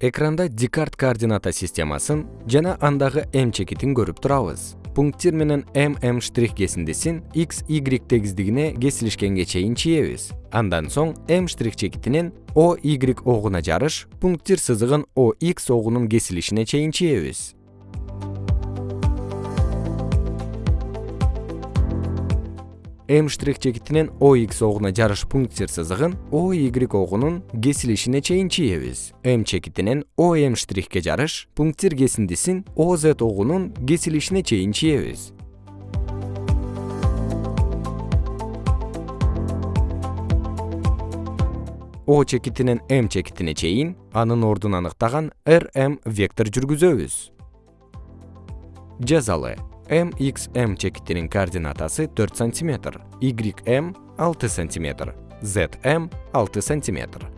экранда декарт координата системасын жана андагы м чекитин көрүп турабыз. Пункттир менен м штрих кесиндисин x y тегиздигине кесилишкенге чейин чийебиз. Андан соң м штрих чекитинен o y огуна жарыш пункттир сызыгын o x огунун кесилишине чейин чийебиз м штрих чекитинен o x огуна жарыш пункттир сызыгын o y огунун кесилишине чейин чийебиз м чекитинен o m штрихке жарыш пункттир кесиндисин z огунун кесилишине чейин чийебиз o чекитинен м чекитине чейин анын ордун аныктаган r m вектор жүргүзөбүз. Жазалы м x m чекитинин координатасы төрт сантиметр y m алты сантиметр z m алты сантиметр